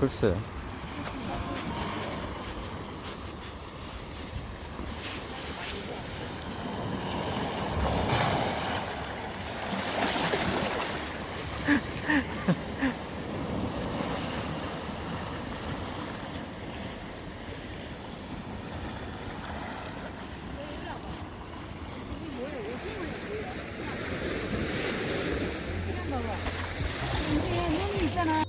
글쎄. 눈 이 있잖아.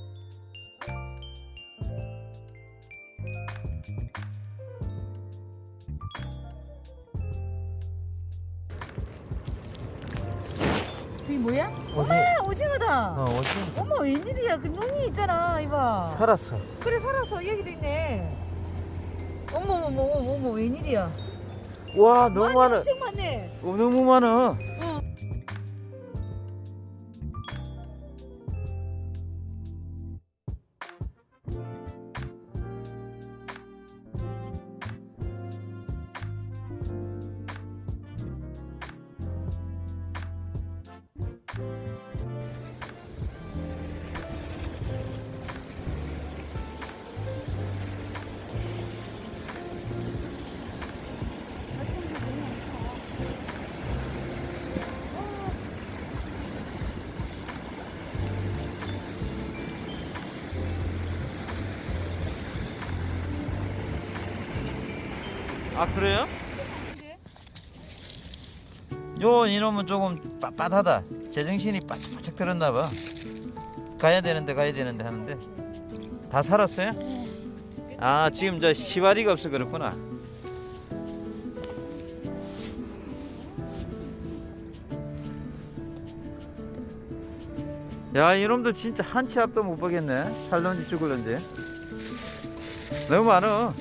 그게 뭐야? 아, 오징어다. 어, 어디? 어머 웬일이야? 그 눈이 있잖아, 이봐. 살았어. 그래 살았어. 여기도 있네. 어머 어머 어머 어머 웬일이야? 와, 너무 많아. 엄청 많네. 어, 너무 많아. 아, 그래요? 요 이놈은 조금 빳빳하다. 제정신이 바짝바짝 들었나 봐. 가야 되는데 가야 되는데 하는데 다 살았어요? 아 지금 저 시바리가 없어 그렇구나. 야 이놈들 진짜 한 치 앞도 못 보겠네. 살런지 죽을런지. 너무 많어.